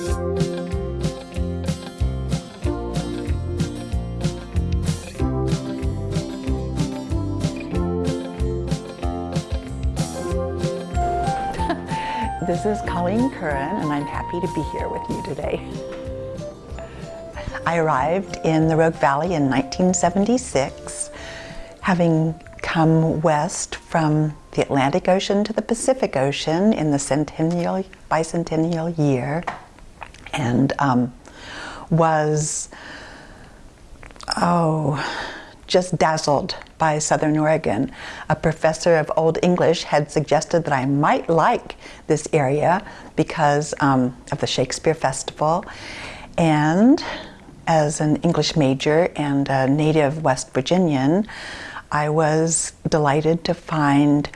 This is Colleen Curran and I'm happy to be here with you today. I arrived in the Rogue Valley in 1976, having come west from the Atlantic Ocean to the Pacific Ocean in the centennial, bicentennial year and um, was, oh, just dazzled by Southern Oregon. A professor of Old English had suggested that I might like this area because um, of the Shakespeare Festival. And as an English major and a native West Virginian, I was delighted to find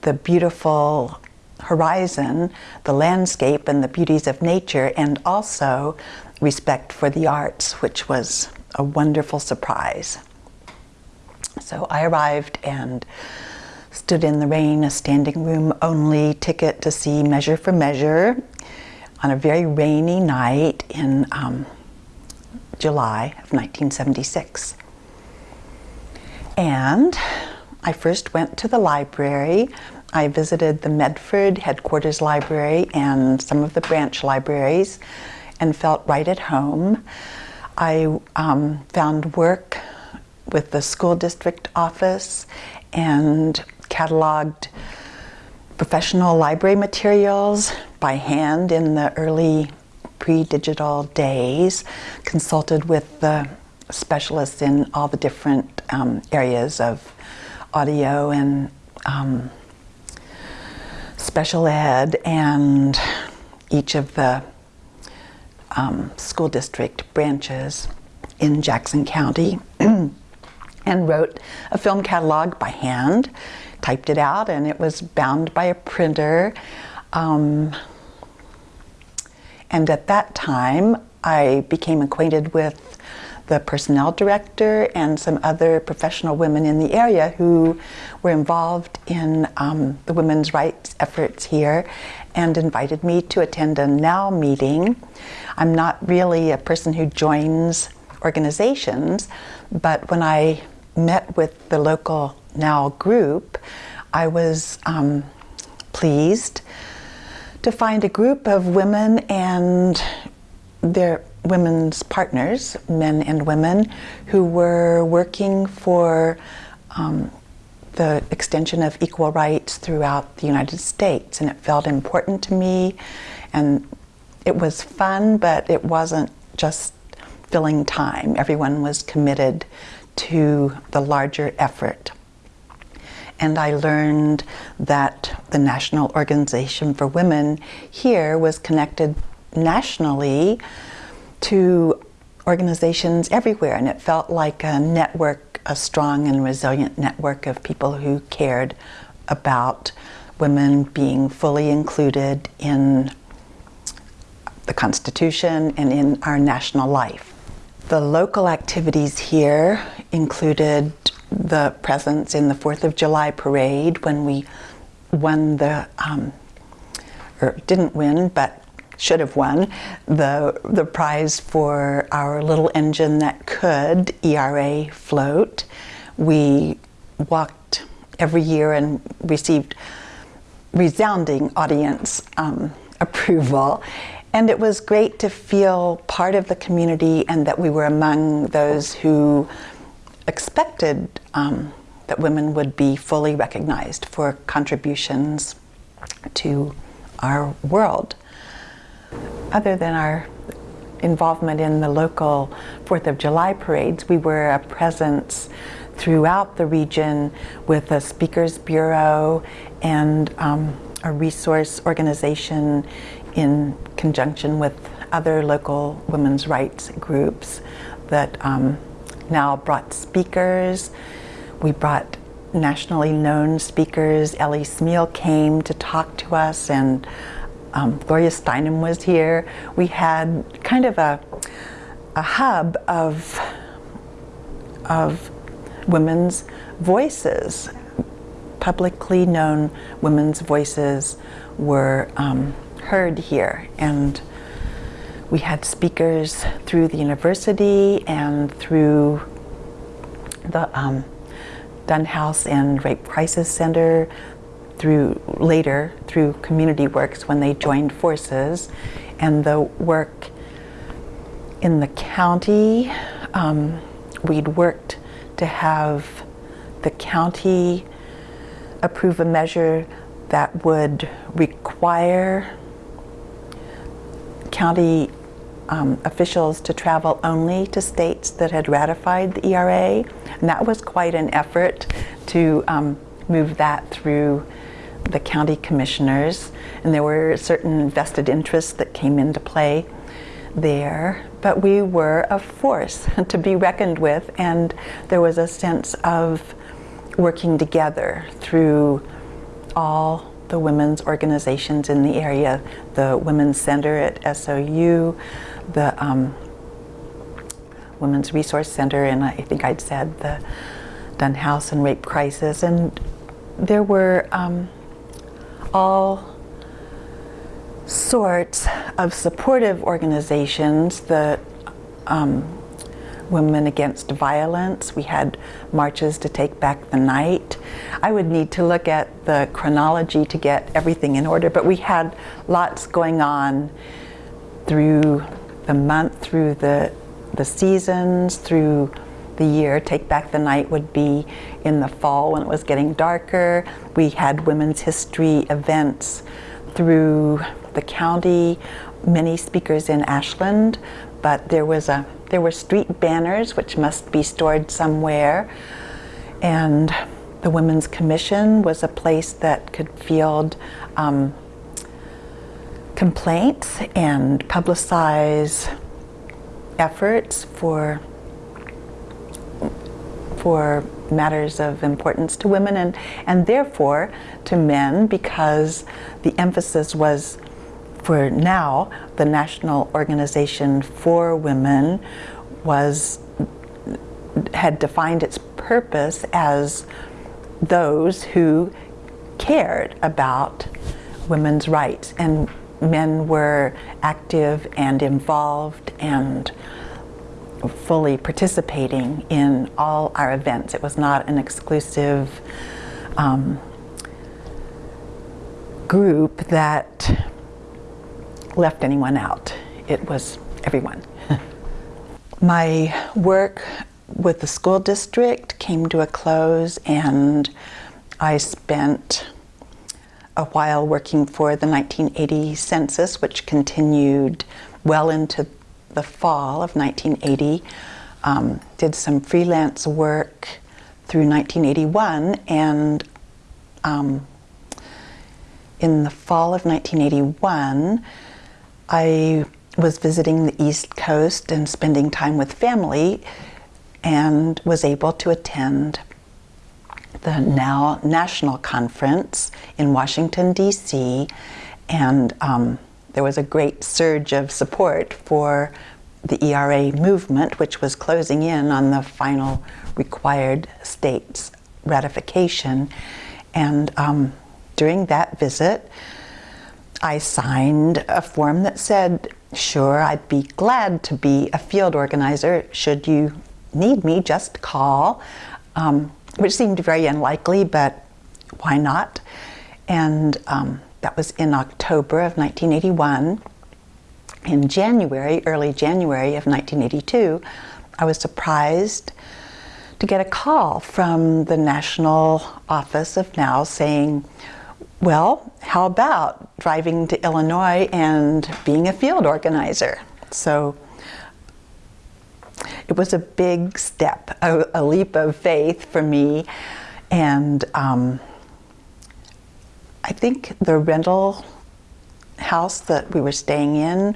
the beautiful horizon, the landscape and the beauties of nature, and also respect for the arts, which was a wonderful surprise. So I arrived and stood in the rain, a standing room only ticket to see Measure for Measure on a very rainy night in um, July of 1976. And I first went to the library. I visited the Medford headquarters library and some of the branch libraries and felt right at home. I um, found work with the school district office and cataloged professional library materials by hand in the early pre-digital days, consulted with the specialists in all the different um, areas of audio and um, special ed and each of the um, school district branches in Jackson County. and wrote a film catalog by hand, typed it out, and it was bound by a printer. Um, and at that time, I became acquainted with the personnel director and some other professional women in the area who were involved in um, the women's rights efforts here and invited me to attend a NOW meeting. I'm not really a person who joins organizations, but when I met with the local NOW group, I was um, pleased to find a group of women and their women's partners, men and women, who were working for um, the extension of equal rights throughout the United States. And it felt important to me. And it was fun, but it wasn't just filling time. Everyone was committed to the larger effort. And I learned that the National Organization for Women here was connected nationally to organizations everywhere. And it felt like a network, a strong and resilient network of people who cared about women being fully included in the Constitution and in our national life. The local activities here included the presence in the 4th of July parade when we won the, um, or didn't win, but should have won the, the prize for our little engine that could, ERA float. We walked every year and received resounding audience um, approval. And it was great to feel part of the community and that we were among those who expected um, that women would be fully recognized for contributions to our world. Other than our involvement in the local Fourth of July parades, we were a presence throughout the region with a speakers bureau and um, a resource organization in conjunction with other local women's rights groups that um, now brought speakers. We brought nationally known speakers. Ellie Smeal came to talk to us and um, Gloria Steinem was here. We had kind of a, a hub of, of women's voices. Publicly known women's voices were um, heard here and we had speakers through the university and through the um, Dunn House and Rape Crisis Center, through later through Community Works when they joined forces, and the work in the county. Um, we'd worked to have the county approve a measure that would require county um, officials to travel only to states that had ratified the ERA. And that was quite an effort to um, move that through the county commissioners. And there were certain vested interests that came into play there. But we were a force to be reckoned with, and there was a sense of working together through all the women's organizations in the area, the Women's Center at SOU, the um, Women's Resource Center, and I think I'd said the Dunn House and Rape Crisis, and there were um, all sorts of supportive organizations, the um, Women Against Violence. We had marches to take back the night. I would need to look at the chronology to get everything in order, but we had lots going on through the month, through the, the seasons, through the year. Take Back the Night would be in the fall when it was getting darker. We had women's history events through the county, many speakers in Ashland, but there was a there were street banners which must be stored somewhere. And the Women's Commission was a place that could field um, complaints and publicize efforts for for matters of importance to women and, and therefore to men because the emphasis was for now, the National Organization for Women was had defined its purpose as those who cared about women's rights. And men were active and involved and fully participating in all our events. It was not an exclusive um, group that left anyone out. It was everyone. My work with the school district came to a close and I spent a while working for the 1980 census, which continued well into the fall of 1980. Um, did some freelance work through 1981 and um, in the fall of 1981 I was visiting the East Coast and spending time with family and was able to attend the NOW national conference in Washington, D.C. And um, there was a great surge of support for the ERA movement, which was closing in on the final required states ratification. And um, during that visit, I signed a form that said, sure, I'd be glad to be a field organizer. Should you need me, just call, um, which seemed very unlikely, but why not? And um, that was in October of 1981. In January, early January of 1982, I was surprised to get a call from the national office of NOW saying, well, how about driving to Illinois and being a field organizer? So it was a big step, a, a leap of faith for me. And um, I think the rental house that we were staying in,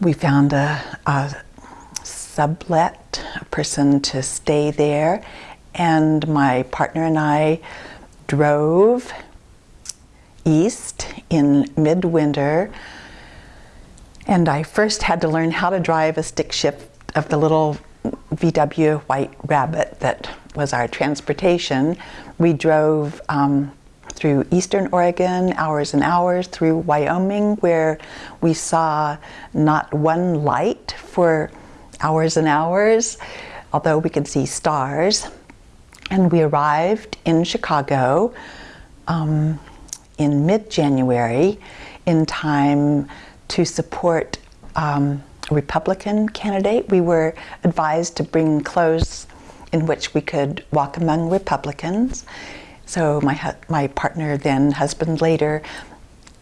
we found a, a sublet, a person to stay there. And my partner and I drove east in midwinter and I first had to learn how to drive a stick shift of the little VW White Rabbit that was our transportation. We drove um, through eastern Oregon, hours and hours, through Wyoming, where we saw not one light for hours and hours, although we could see stars. And we arrived in Chicago um, in mid January in time to support um, a Republican candidate. We were advised to bring clothes in which we could walk among Republicans. So my, my partner, then husband later,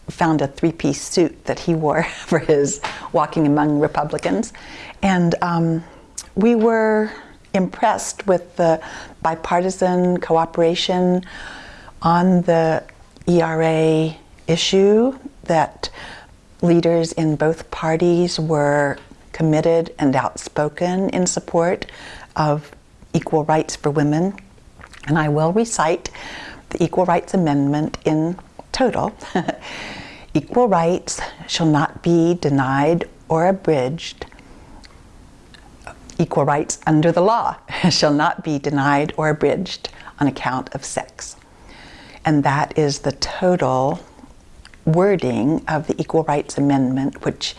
found a three-piece suit that he wore for his walking among Republicans. And um, we were impressed with the bipartisan cooperation on the ERA issue that leaders in both parties were committed and outspoken in support of equal rights for women. And I will recite the Equal Rights Amendment in total. equal rights shall not be denied or abridged. Equal rights under the law shall not be denied or abridged on account of sex. And that is the total wording of the Equal Rights Amendment, which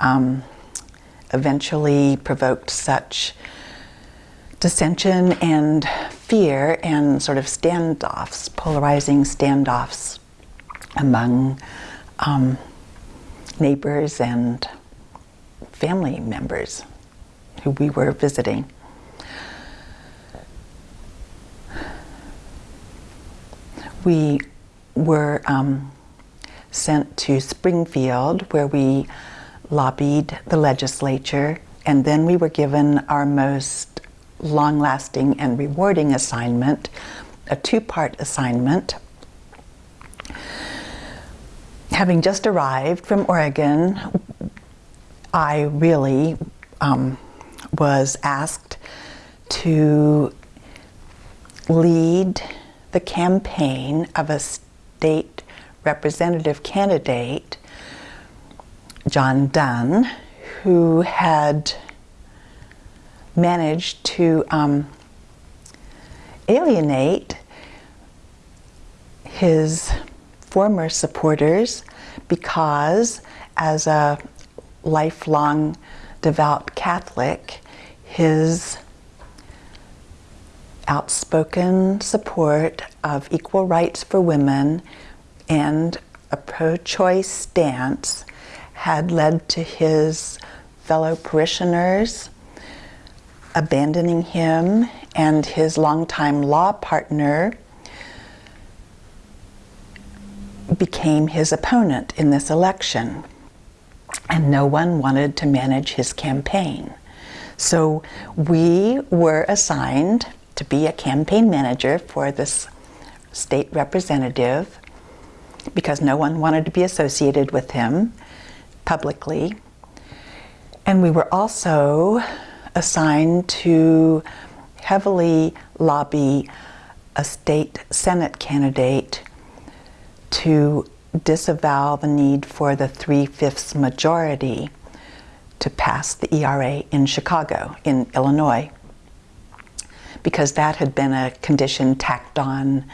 um, eventually provoked such dissension and fear and sort of standoffs, polarizing standoffs among um, neighbors and family members who we were visiting. We were um, sent to Springfield where we lobbied the legislature and then we were given our most long-lasting and rewarding assignment, a two-part assignment. Having just arrived from Oregon, I really um, was asked to lead the campaign of a state representative candidate, John Dunn, who had managed to um, alienate his former supporters because as a lifelong devout Catholic, his outspoken support of equal rights for women and a pro-choice stance had led to his fellow parishioners abandoning him and his longtime law partner became his opponent in this election. And no one wanted to manage his campaign. So we were assigned to be a campaign manager for this state representative because no one wanted to be associated with him publicly. And we were also assigned to heavily lobby a state Senate candidate to disavow the need for the three-fifths majority to pass the ERA in Chicago, in Illinois, because that had been a condition tacked on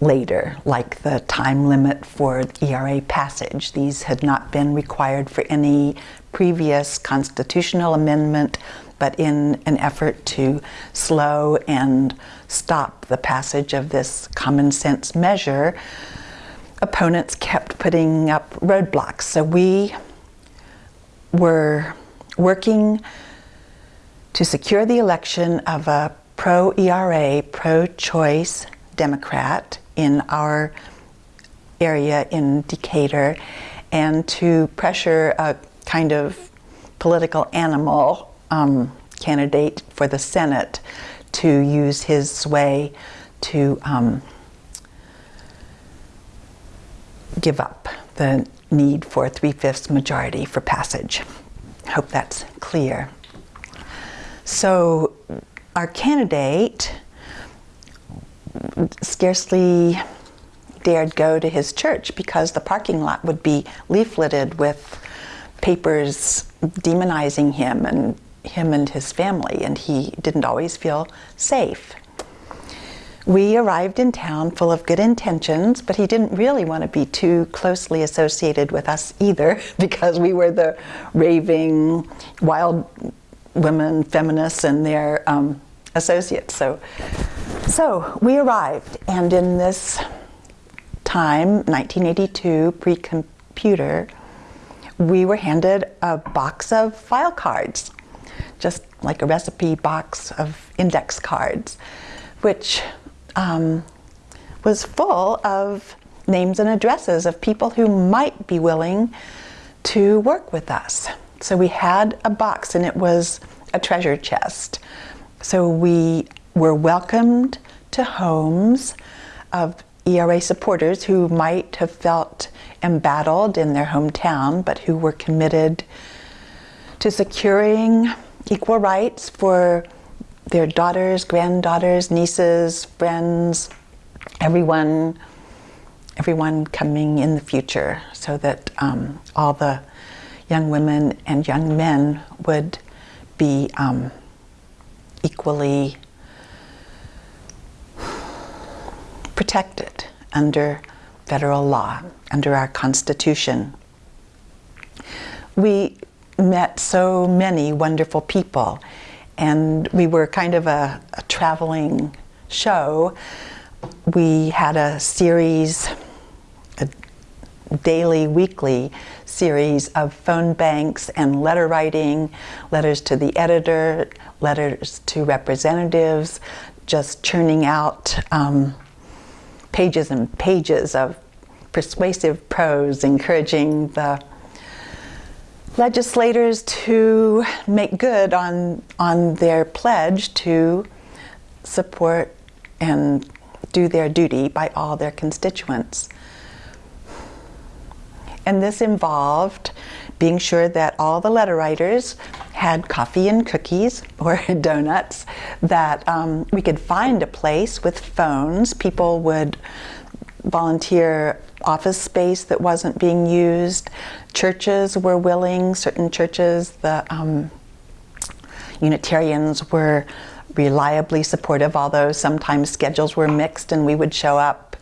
later, like the time limit for ERA passage. These had not been required for any previous constitutional amendment but in an effort to slow and stop the passage of this common sense measure, opponents kept putting up roadblocks. So we were working to secure the election of a pro-ERA, pro-choice Democrat in our area in Decatur and to pressure a kind of political animal um, candidate for the Senate to use his sway to um, give up the need for a three-fifths majority for passage. Hope that's clear. So our candidate scarcely dared go to his church because the parking lot would be leafleted with papers demonizing him and him and his family, and he didn't always feel safe. we arrived in town full of good intentions, but he didn't really want to be too closely associated with us either because we were the raving wild women feminists and their um, associates. So, so we arrived, and in this time, 1982, pre-computer, we were handed a box of file cards, just like a recipe box of index cards, which um, was full of names and addresses of people who might be willing to work with us. So we had a box and it was a treasure chest. So we were welcomed to homes of ERA supporters who might have felt embattled in their hometown, but who were committed to securing equal rights for their daughters, granddaughters, nieces, friends, everyone, everyone coming in the future, so that um, all the young women and young men would be um, equally protected under federal law, under our Constitution. We met so many wonderful people and we were kind of a, a traveling show. We had a series, a daily, weekly series of phone banks and letter writing, letters to the editor, letters to representatives, just churning out um, pages and pages of persuasive prose encouraging the legislators to make good on, on their pledge to support and do their duty by all their constituents. And this involved being sure that all the letter writers had coffee and cookies or donuts, that um, we could find a place with phones. People would volunteer office space that wasn't being used. Churches were willing, certain churches, the um, Unitarians were reliably supportive, although sometimes schedules were mixed and we would show up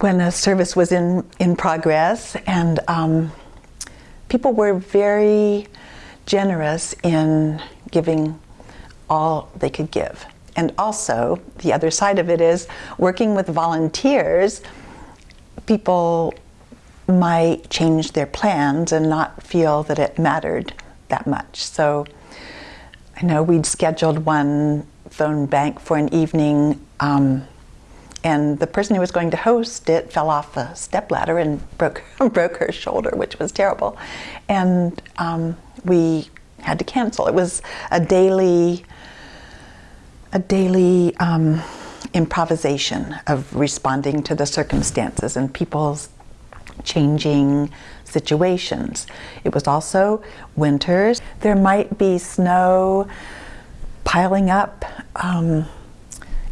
when a service was in, in progress. And um, people were very generous in giving all they could give. And also, the other side of it is working with volunteers people might change their plans and not feel that it mattered that much. So I know we'd scheduled one phone bank for an evening um, and the person who was going to host it fell off a stepladder and broke, broke her shoulder, which was terrible. And um, we had to cancel. It was a daily, a daily um, improvisation of responding to the circumstances and people's changing situations. It was also winters. There might be snow piling up um,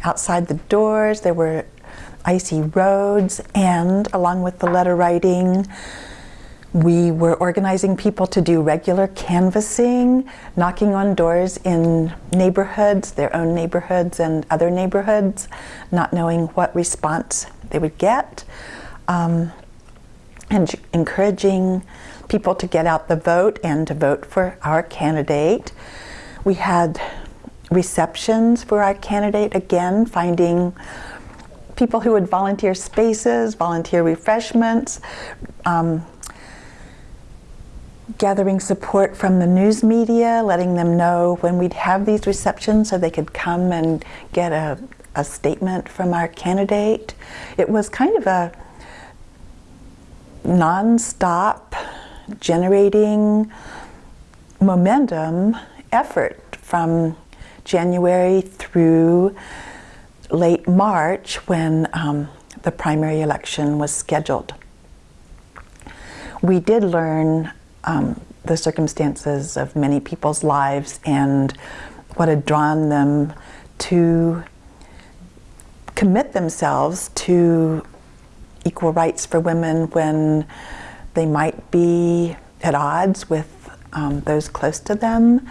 outside the doors. There were icy roads and along with the letter writing, we were organizing people to do regular canvassing, knocking on doors in neighborhoods, their own neighborhoods and other neighborhoods, not knowing what response they would get, um, and encouraging people to get out the vote and to vote for our candidate. We had receptions for our candidate, again, finding people who would volunteer spaces, volunteer refreshments, um, gathering support from the news media, letting them know when we'd have these receptions so they could come and get a, a statement from our candidate. It was kind of a non-stop generating momentum effort from January through late March when um, the primary election was scheduled. We did learn um, the circumstances of many people's lives and what had drawn them to commit themselves to equal rights for women when they might be at odds with um, those close to them.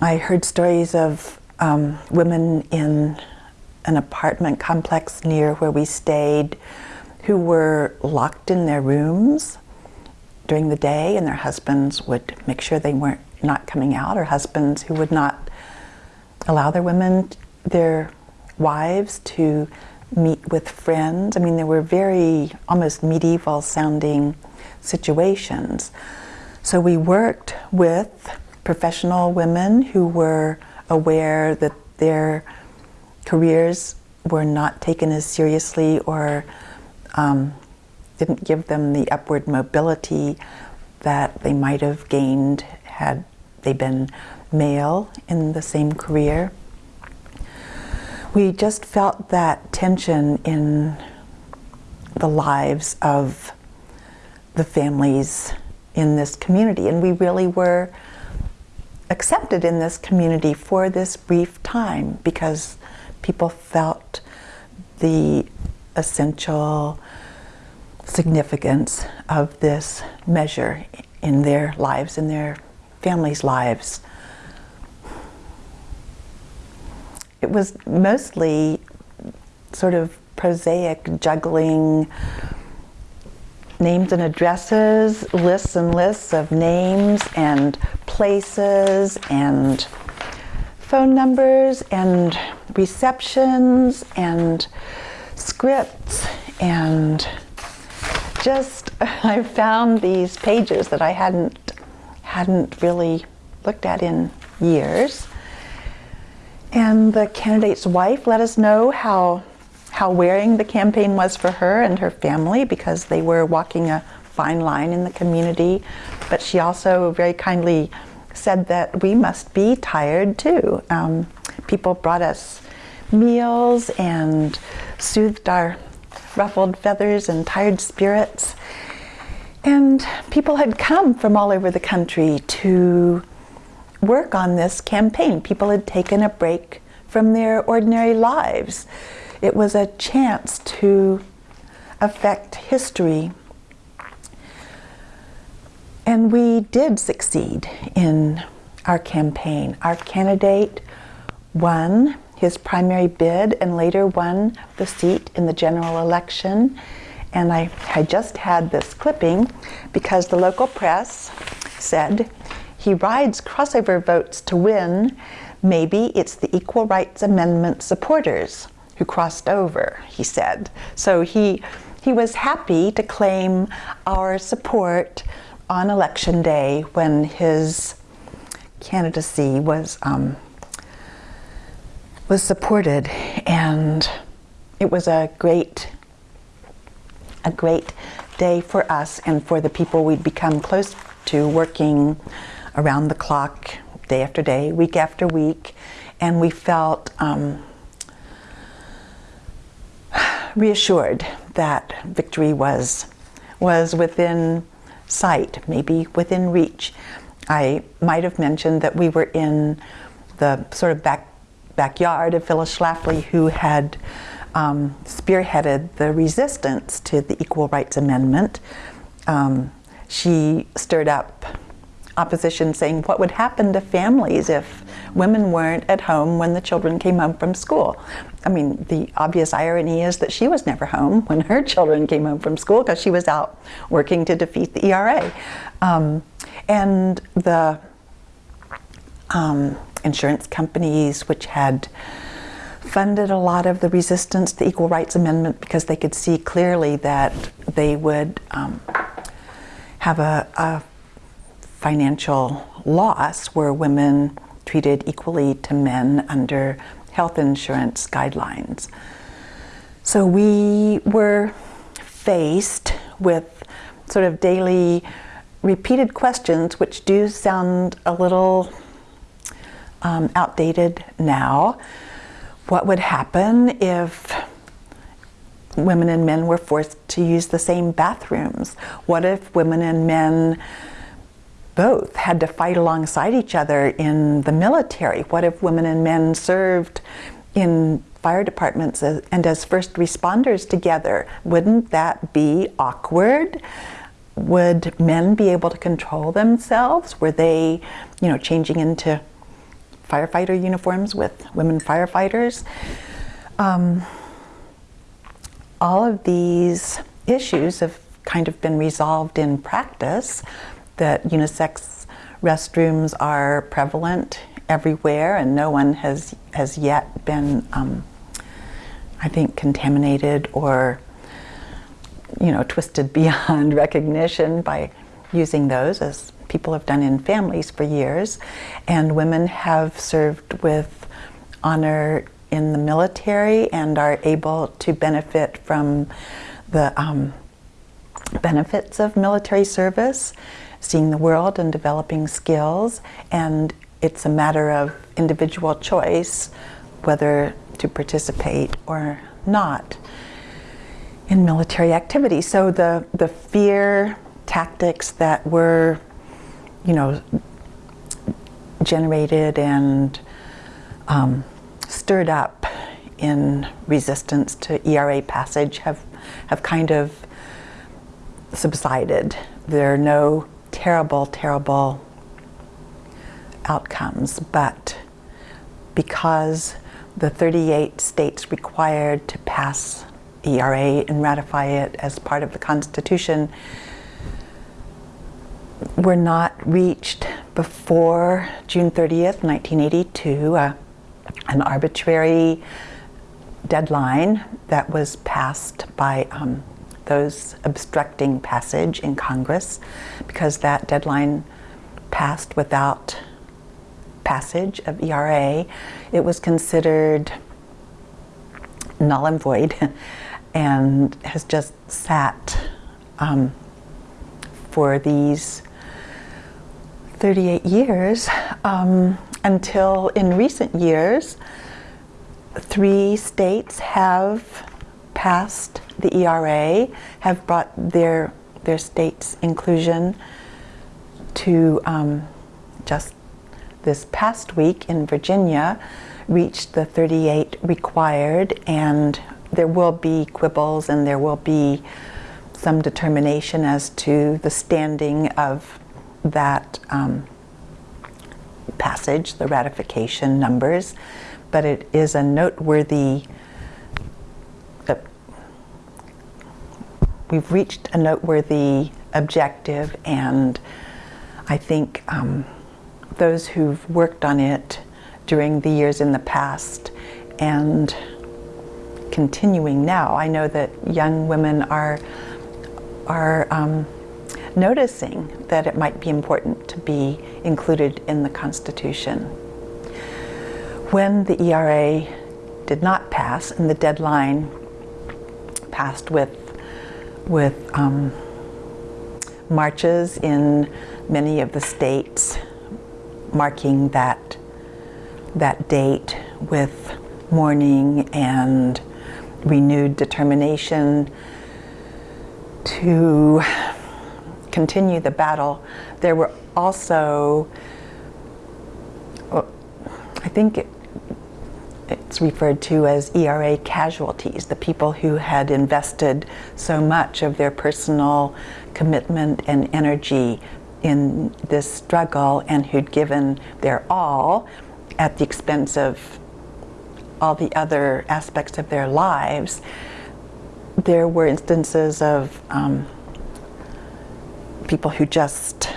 I heard stories of um, women in an apartment complex near where we stayed who were locked in their rooms during the day and their husbands would make sure they weren't not coming out or husbands who would not allow their women their wives to meet with friends. I mean there were very almost medieval sounding situations. So we worked with professional women who were aware that their careers were not taken as seriously or um, didn't give them the upward mobility that they might have gained had they been male in the same career. We just felt that tension in the lives of the families in this community, and we really were accepted in this community for this brief time because people felt the essential significance of this measure in their lives, in their families' lives. It was mostly sort of prosaic juggling names and addresses, lists and lists of names and places and phone numbers and receptions and scripts and just I found these pages that I hadn't hadn't really looked at in years. And the candidate's wife let us know how how wearing the campaign was for her and her family because they were walking a fine line in the community. But she also very kindly said that we must be tired too. Um, people brought us meals and soothed our ruffled feathers and tired spirits. And people had come from all over the country to work on this campaign. People had taken a break from their ordinary lives. It was a chance to affect history. And we did succeed in our campaign. Our candidate won his primary bid and later won the seat in the general election. And I had just had this clipping because the local press said he rides crossover votes to win. Maybe it's the Equal Rights Amendment supporters who crossed over, he said. So he, he was happy to claim our support on election day when his candidacy was um, was supported and it was a great a great day for us and for the people we'd become close to working around the clock day after day week after week. And we felt um, reassured that victory was was within sight maybe within reach. I might have mentioned that we were in the sort of back backyard of Phyllis Schlafly, who had um, spearheaded the resistance to the Equal Rights Amendment. Um, she stirred up opposition saying what would happen to families if women weren't at home when the children came home from school. I mean, the obvious irony is that she was never home when her children came home from school because she was out working to defeat the ERA. Um, and the um, insurance companies, which had funded a lot of the resistance to the Equal Rights Amendment because they could see clearly that they would um, have a, a financial loss were women treated equally to men under health insurance guidelines. So we were faced with sort of daily repeated questions which do sound a little um, outdated now. What would happen if women and men were forced to use the same bathrooms? What if women and men both had to fight alongside each other in the military? What if women and men served in fire departments and as first responders together? Wouldn't that be awkward? Would men be able to control themselves? Were they, you know, changing into firefighter uniforms with women firefighters. um, all of these issues have kind of been resolved in practice. That unisex restrooms are prevalent everywhere, and no one has has yet been, um, I think, contaminated or you know twisted beyond recognition by using those as people have done in families for years, and women have served with honor in the military and are able to benefit from the um, benefits of military service, seeing the world and developing skills, and it's a matter of individual choice whether to participate or not in military activity. So the, the fear tactics that were, you know, generated and um, stirred up in resistance to ERA passage have, have kind of subsided. There are no terrible, terrible outcomes, but because the 38 states required to pass ERA and ratify it as part of the Constitution were not reached before June 30th, 1982. Uh, an arbitrary deadline that was passed by um, those obstructing passage in Congress because that deadline passed without passage of ERA. It was considered null and void and has just sat um, for these 38 years. Um, until in recent years, three states have passed the ERA, have brought their their state's inclusion to um, just this past week in Virginia reached the 38 required and there will be quibbles and there will be some determination as to the standing of that um, passage, the ratification numbers, but it is a noteworthy, uh, we've reached a noteworthy objective and I think um, those who've worked on it during the years in the past and continuing now, I know that young women are, are um, noticing that it might be important to be included in the Constitution. When the ERA did not pass and the deadline passed with, with um, marches in many of the states marking that, that date with mourning and renewed determination to continue the battle, there were also, I think it, it's referred to as ERA casualties, the people who had invested so much of their personal commitment and energy in this struggle and who'd given their all at the expense of all the other aspects of their lives. There were instances of um, people who just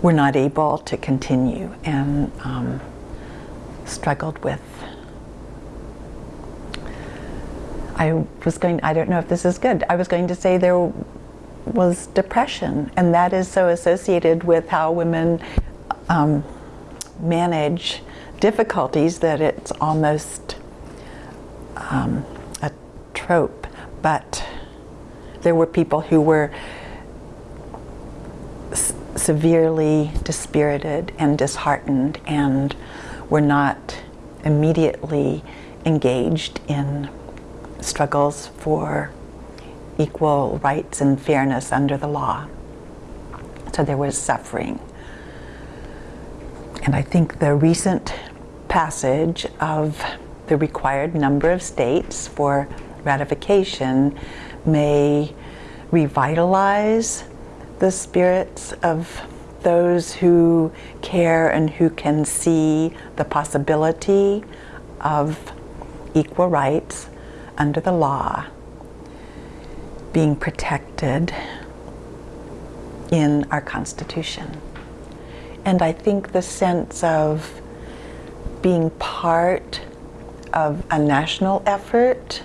were not able to continue and um, struggled with. I was going, I don't know if this is good, I was going to say there was depression, and that is so associated with how women um, manage difficulties that it's almost um, a trope. But there were people who were severely dispirited and disheartened and were not immediately engaged in struggles for equal rights and fairness under the law. So there was suffering. And I think the recent passage of the required number of states for ratification may revitalize the spirits of those who care and who can see the possibility of equal rights under the law being protected in our Constitution. And I think the sense of being part of a national effort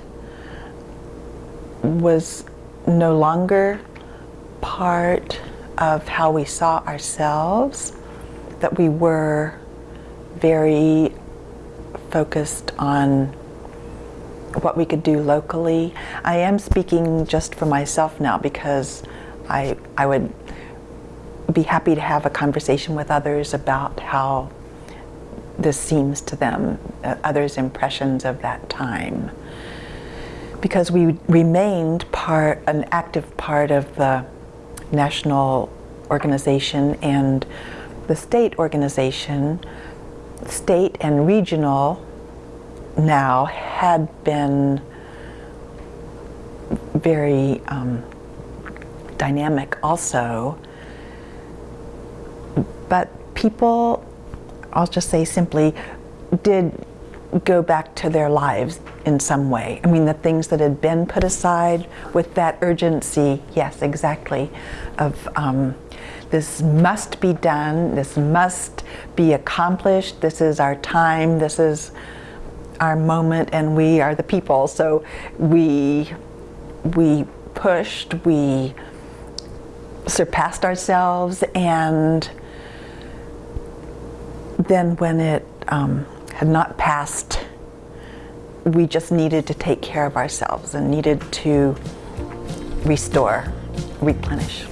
was no longer part of how we saw ourselves, that we were very focused on what we could do locally. I am speaking just for myself now because I, I would be happy to have a conversation with others about how this seems to them, uh, others' impressions of that time. Because we remained part, an active part of the national organization and the state organization, state and regional now had been very um, dynamic also. But people, I'll just say simply, did go back to their lives in some way. I mean, the things that had been put aside with that urgency, yes, exactly, of um, this must be done, this must be accomplished, this is our time, this is our moment, and we are the people. So we, we pushed, we surpassed ourselves, and then when it um, had not passed, we just needed to take care of ourselves and needed to restore, replenish.